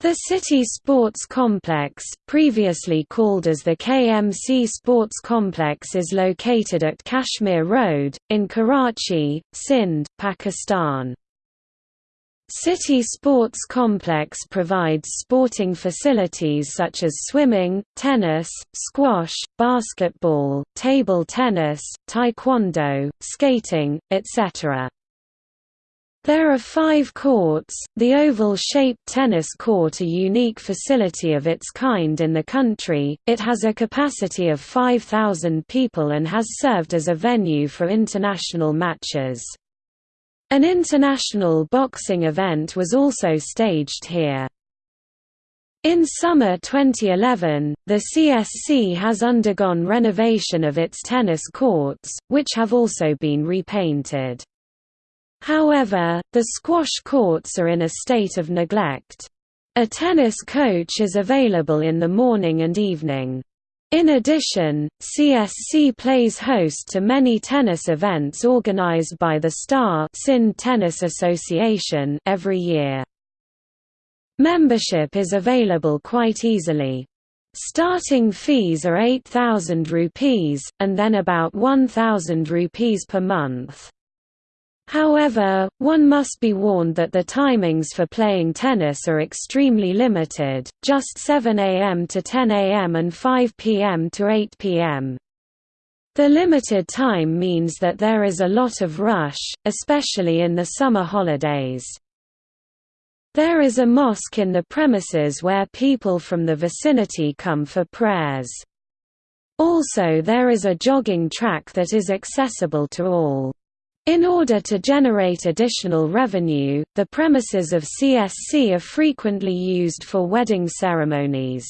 The City Sports Complex, previously called as the KMC Sports Complex is located at Kashmir Road, in Karachi, Sindh, Pakistan. City Sports Complex provides sporting facilities such as swimming, tennis, squash, basketball, table tennis, taekwondo, skating, etc. There are five courts. The oval shaped tennis court, a unique facility of its kind in the country, it has a capacity of 5,000 people and has served as a venue for international matches. An international boxing event was also staged here. In summer 2011, the CSC has undergone renovation of its tennis courts, which have also been repainted. However, the squash courts are in a state of neglect. A tennis coach is available in the morning and evening. In addition, CSC plays host to many tennis events organized by the Star Sin Tennis Association every year. Membership is available quite easily. Starting fees are 8000 rupees, and then about 1000 rupees per month. However, one must be warned that the timings for playing tennis are extremely limited, just 7 am to 10 am and 5 pm to 8 pm. The limited time means that there is a lot of rush, especially in the summer holidays. There is a mosque in the premises where people from the vicinity come for prayers. Also there is a jogging track that is accessible to all. In order to generate additional revenue, the premises of CSC are frequently used for wedding ceremonies.